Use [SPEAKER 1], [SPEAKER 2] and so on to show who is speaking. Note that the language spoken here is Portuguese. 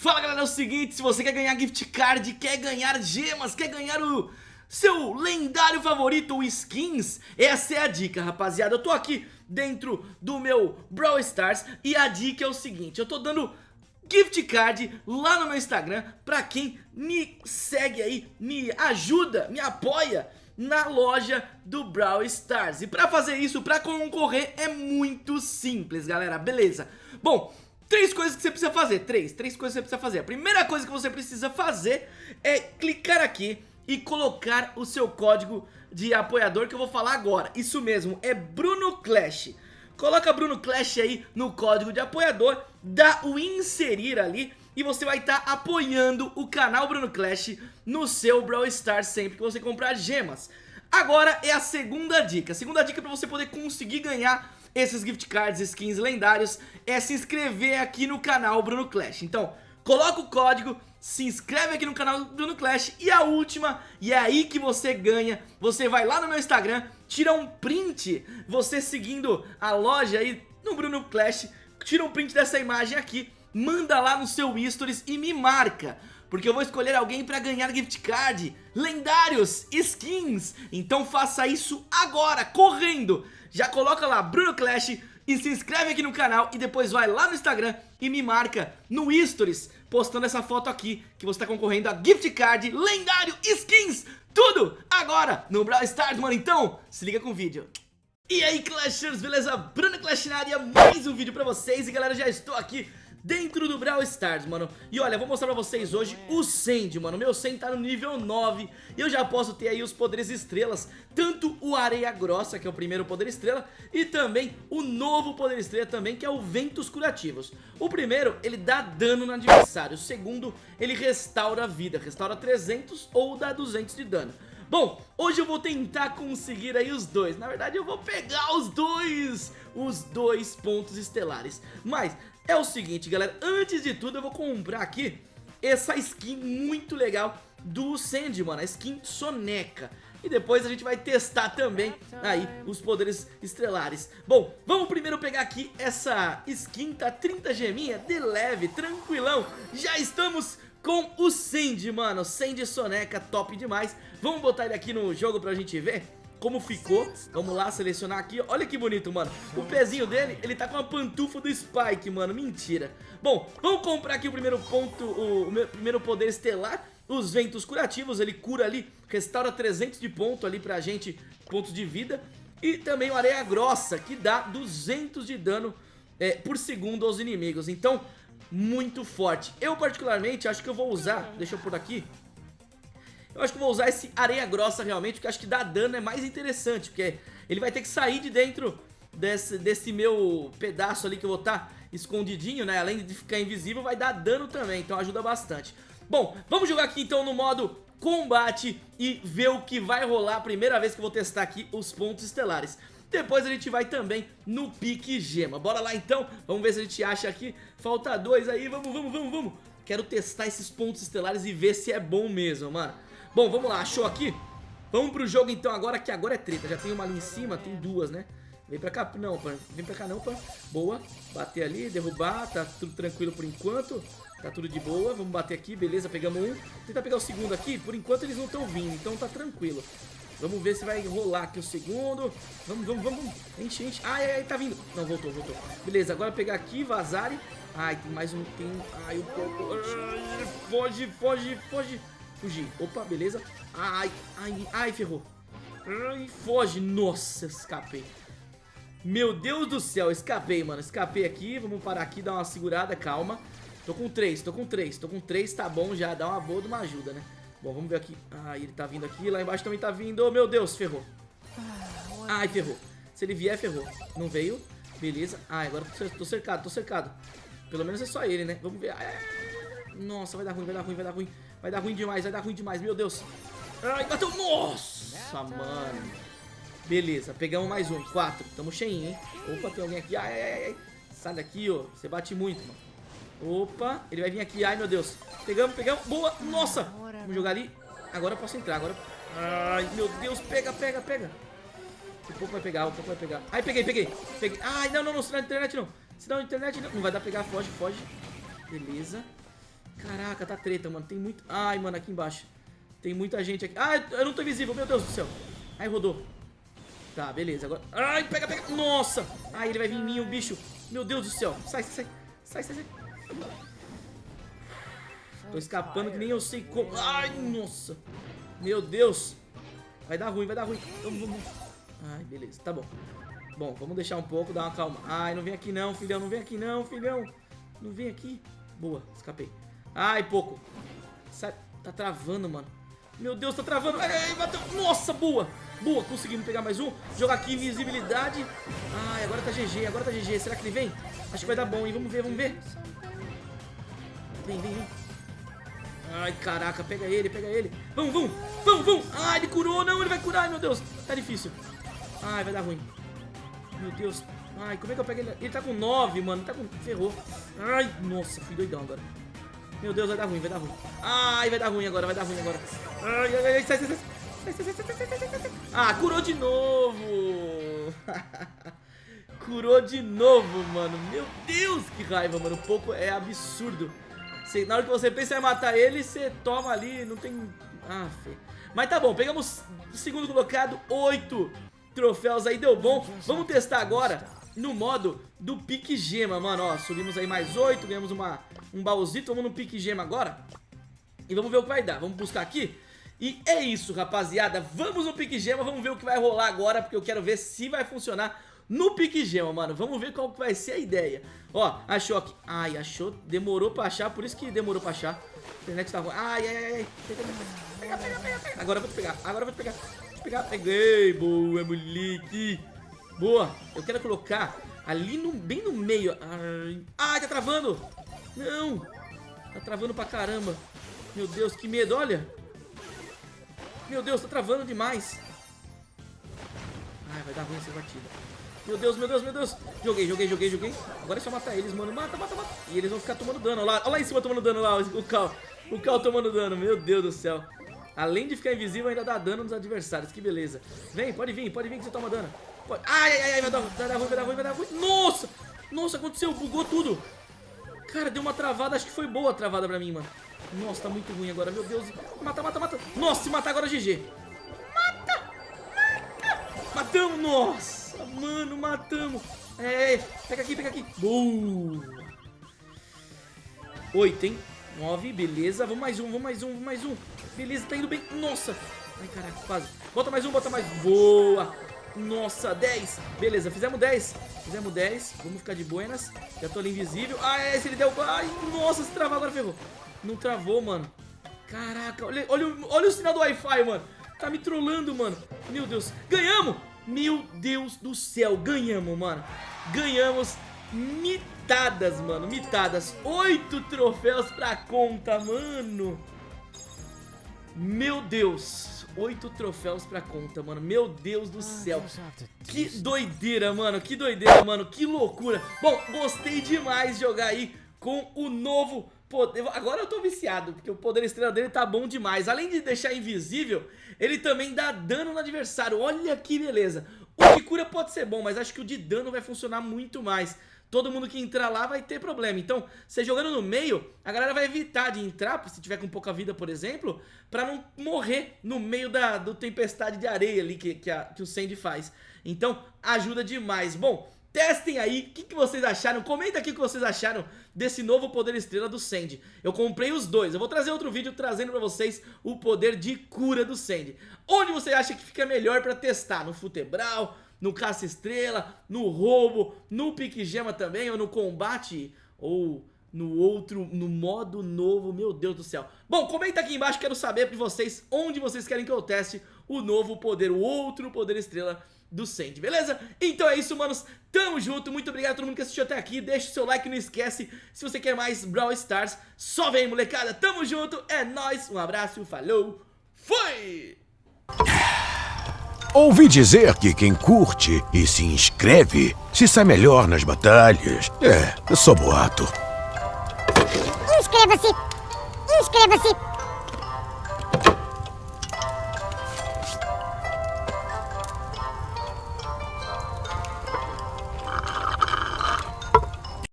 [SPEAKER 1] Fala galera, é o seguinte, se você quer ganhar gift card, quer ganhar gemas, quer ganhar o seu lendário favorito, o skins, essa é a dica rapaziada, eu tô aqui dentro do meu Brawl Stars e a dica é o seguinte, eu tô dando gift card lá no meu Instagram pra quem me segue aí, me ajuda, me apoia na loja do Brawl Stars. E pra fazer isso, pra concorrer, é muito simples, galera, beleza? Bom, Três coisas que você precisa fazer, três, três coisas que você precisa fazer. A primeira coisa que você precisa fazer é clicar aqui e colocar o seu código de apoiador que eu vou falar agora. Isso mesmo, é Bruno Clash. Coloca Bruno Clash aí no código de apoiador, dá o inserir ali e você vai estar tá apoiando o canal Bruno Clash no seu Brawl Stars sempre que você comprar gemas. Agora é a segunda dica, a segunda dica é para você poder conseguir ganhar esses gift cards, skins lendários, é se inscrever aqui no canal Bruno Clash. Então, coloca o código, se inscreve aqui no canal Bruno Clash e a última, e é aí que você ganha, você vai lá no meu Instagram, tira um print, você seguindo a loja aí no Bruno Clash, tira um print dessa imagem aqui, manda lá no seu stories e me marca porque eu vou escolher alguém pra ganhar gift card, lendários, skins. Então faça isso agora, correndo. Já coloca lá Bruno Clash e se inscreve aqui no canal e depois vai lá no Instagram e me marca no Stories, postando essa foto aqui, que você tá concorrendo a gift card, lendário, skins, tudo agora no Brawl Stars, mano. Então, se liga com o vídeo. E aí, Clashers, beleza? Bruno Clash na área, mais um vídeo pra vocês E galera, já estou aqui dentro do Brawl Stars, mano. E olha, vou mostrar pra vocês hoje o Sandy, mano. Meu Sandy tá no nível 9 E eu já posso ter aí os poderes estrelas Tanto o Areia Grossa, que é o primeiro poder estrela E também o novo poder estrela também, que é o Ventos Curativos. O primeiro, ele dá dano no adversário. O segundo, ele restaura vida. Restaura 300 ou dá 200 de dano Bom, hoje eu vou tentar conseguir aí os dois. Na verdade eu vou pegar os dois Os dois pontos estelares. Mas é o seguinte, galera, antes de tudo eu vou comprar aqui essa skin muito legal do Sandy, mano, a skin Soneca. E depois a gente vai testar também aí os poderes estrelares Bom, vamos primeiro pegar aqui essa skin, tá 30 geminha, de leve, tranquilão. Já estamos com o Sandy, mano, Sandy Soneca, top demais. Vamos botar ele aqui no jogo pra gente ver como ficou. Vamos lá selecionar aqui, olha que bonito, mano. O pezinho dele, ele tá com a pantufa do Spike, mano, mentira. Bom, vamos comprar aqui o primeiro ponto, o, o primeiro poder estelar. Os ventos curativos, ele cura ali, restaura 300 de ponto ali pra gente, pontos de vida. E também o areia grossa, que dá 200 de dano é, por segundo aos inimigos. Então, muito forte Eu particularmente acho que eu vou usar, deixa eu pôr aqui eu acho que vou usar esse areia grossa realmente, porque acho que dar dano é mais interessante, porque ele vai ter que sair de dentro desse, desse meu pedaço ali que eu vou estar tá escondidinho, né? Além de ficar invisível, vai dar dano também, então ajuda bastante. Bom, vamos jogar aqui então no modo combate e ver o que vai rolar. Primeira vez que eu vou testar aqui os pontos estelares. Depois a gente vai também no pique gema. Bora lá então, vamos ver se a gente acha aqui. Falta dois aí, vamos, vamos, vamos, vamos. Quero testar esses pontos estelares e ver se é bom mesmo, mano. Bom, vamos lá, achou aqui? Vamos pro jogo então agora, que agora é treta. Já tem uma ali em cima, tem duas, né? Vem pra cá, não, pá. Vem pra cá não, pá. Boa. Bater ali, derrubar, tá tudo tranquilo por enquanto. Tá tudo de boa, vamos bater aqui, beleza, pegamos um. Tentar pegar o segundo aqui, por enquanto eles não estão vindo Então tá tranquilo Vamos ver se vai rolar aqui o segundo Vamos, vamos, vamos, enche, enche Ai, ai, tá vindo, não, voltou, voltou Beleza, agora pegar aqui, vazar Ai, tem mais um, tem, ai, pouco ai, Foge, foge, foge Fugir. Opa, beleza. Ai, ai, ai, ferrou. Ai, foge. Nossa, escapei. Meu Deus do céu, escapei, mano. Escapei aqui. Vamos parar aqui, dar uma segurada, calma. Tô com três, tô com três. Tô com três, tá bom já. Dá uma boa de uma ajuda, né? Bom, vamos ver aqui. Ai, ele tá vindo aqui. Lá embaixo também tá vindo. Oh, meu Deus, ferrou. Ai, ferrou. Se ele vier, ferrou. Não veio. Beleza. Ai, agora tô cercado, tô cercado. Pelo menos é só ele, né? Vamos ver. Nossa, vai dar ruim, vai dar ruim, vai dar ruim. Vai dar ruim demais, vai dar ruim demais, meu Deus. Ai, bateu. Nossa, mano. Beleza, pegamos mais um. Quatro. Tamo cheinho, hein? Opa, tem alguém aqui. Ai, ai, ai. Sai daqui, ó. Você bate muito, mano. Opa, ele vai vir aqui. Ai, meu Deus. Pegamos, pegamos. Boa. Nossa. Vamos jogar ali. Agora eu posso entrar. Agora. Ai, meu Deus. Pega, pega, pega. Um pouco vai pegar, um pouco vai pegar. Ai, peguei, peguei. Peguei. Ai, não, não, não. Sinal de internet não. Sinal de internet não. Não vai dar pegar. Foge, foge. Beleza. Caraca, tá treta, mano. Tem muito... Ai, mano, aqui embaixo. Tem muita gente aqui. Ai, eu não tô invisível, meu Deus do céu. Ai, rodou. Tá, beleza. Agora... Ai, pega, pega. Nossa. Ai, ele vai vir em mim, o bicho. Meu Deus do céu. Sai, sai, sai. Sai, sai, sai. Tô escapando que nem eu sei como. Ai, nossa. Meu Deus. Vai dar ruim, vai dar ruim. Vamos, vamos. Ai, beleza. Tá bom. Bom, vamos deixar um pouco, dar uma calma. Ai, não vem aqui não, filhão. Não vem aqui não, filhão. Não vem aqui. Boa, escapei. Ai, pouco. Sai. Tá travando, mano. Meu Deus, tá travando. Ai, ai, bateu. Nossa, boa. Boa, conseguimos pegar mais um. Jogar aqui invisibilidade. Ai, agora tá GG, agora tá GG. Será que ele vem? Acho que vai dar bom, hein? Vamos ver, vamos ver. Vem, vem, vem. Ai, caraca, pega ele, pega ele. Vamos, vamos, vamos, vamos. Ai, ele curou, não, ele vai curar. Ai, meu Deus, tá difícil. Ai, vai dar ruim. Meu Deus. Ai, como é que eu pego ele? Ele tá com 9, mano. Tá com... Ferrou. Ai, nossa, fui doidão agora. Meu Deus, vai dar ruim, vai dar ruim. Ai, vai dar ruim agora, vai dar ruim agora. Ai, ai, ai, sai, sai, sai. Ah, curou de novo. curou de novo, mano. Meu Deus, que raiva, mano. Um pouco é absurdo. Você, na hora que você pensa em matar ele, você toma ali, não tem... Ah, fê. Mas tá bom, pegamos segundo colocado, oito troféus aí, deu bom. Vamos testar agora no modo do pique gema, mano, ó. Subimos aí mais oito, ganhamos uma, um baúzito, vamos no pique gema agora. E vamos ver o que vai dar, vamos buscar aqui. E é isso, rapaziada, vamos no pique gema, vamos ver o que vai rolar agora, porque eu quero ver se vai funcionar no pique gema, mano. Vamos ver qual vai ser a ideia. Ó, achou aqui. Ai, achou. Demorou pra achar, por isso que demorou pra achar. A internet tá ruim. Ai, ai, ai. Pega, pega, pega, pega. Agora eu vou te pegar, agora eu vou te pegar. Vou te pegar. Peguei, boa, moleque. Boa. Eu quero colocar ali no, bem no meio. Ai, ai, tá travando. Não. Tá travando pra caramba. Meu Deus, que medo, olha. Meu Deus, tá travando demais. Ai, vai dar ruim essa batida. Meu Deus, meu Deus, meu Deus. Joguei, joguei, joguei, joguei. Agora é só matar eles, mano. Mata, mata, mata. E eles vão ficar tomando dano. Olha lá, olha lá em cima tomando dano lá. O Cal. O Cal tomando dano. Meu Deus do céu. Além de ficar invisível, ainda dá dano nos adversários. Que beleza. Vem, pode vir, pode vir que você toma dano. Pode... Ai, ai, ai, vai dar, vai dar ruim, vai dar ruim, vai dar ruim. Nossa! Nossa, aconteceu, bugou tudo. Cara, deu uma travada, acho que foi boa a travada pra mim, mano. Nossa, tá muito ruim agora, meu Deus. Mata, mata, mata. Nossa, se matar agora GG. Mata, mata. Matamos, nossa, mano, matamos. É, pega aqui, pega aqui. Boa. Oito, hein? Nove, beleza. Vamos mais um, vamos mais um, vamos mais um. Beleza, tá indo bem. Nossa. Ai, caraca, quase. Bota mais um, bota mais. Boa. Nossa, 10. Beleza, fizemos 10. Fizemos 10. Vamos ficar de buenas. Já tô ali invisível. Ah, é, esse ele deu... Ai, nossa, se travar agora ferrou. Não travou, mano. Caraca, olha, olha, olha o sinal do Wi-Fi, mano. Tá me trollando, mano. Meu Deus. Ganhamos! Meu Deus do céu, ganhamos, mano. Ganhamos mitadas, mano. Mitadas. Oito troféus pra conta, mano. Meu Deus oito troféus pra conta, mano. Meu Deus do céu. Que doideira, mano. Que doideira, mano. Que loucura. Bom, gostei demais de jogar aí com o novo poder... Agora eu tô viciado, porque o poder estrela dele tá bom demais. Além de deixar invisível, ele também dá dano no adversário. Olha que beleza. O de cura pode ser bom, mas acho que o de dano vai funcionar muito mais todo mundo que entrar lá vai ter problema. Então, você jogando no meio, a galera vai evitar de entrar, se tiver com pouca vida, por exemplo, pra não morrer no meio da do tempestade de areia ali que, que, a, que o Sandy faz. Então, ajuda demais. Bom, testem aí, o que, que, vocês acharam? Comenta aqui o que vocês acharam desse novo poder estrela do Sandy. Eu comprei os dois, eu vou trazer outro vídeo trazendo pra vocês o poder de cura do Sandy. Onde você acha que fica melhor pra testar? No Futebral no caça-estrela, no roubo, no pique-gema também, ou no combate, ou no outro, no modo novo, meu Deus do céu. Bom, comenta aqui embaixo, quero saber de vocês onde vocês querem que eu teste o novo poder, o outro poder estrela do Sandy, beleza? Então é isso, manos, tamo junto, muito obrigado a todo mundo que assistiu até aqui, deixa o seu like, não esquece, se você quer mais Brawl Stars, só vem molecada, tamo junto, é nóis, um abraço, falou, fui!
[SPEAKER 2] Ouvi dizer que quem curte e se inscreve se sai melhor nas batalhas. É, eu sou boato.
[SPEAKER 3] Inscreva-se! Inscreva-se!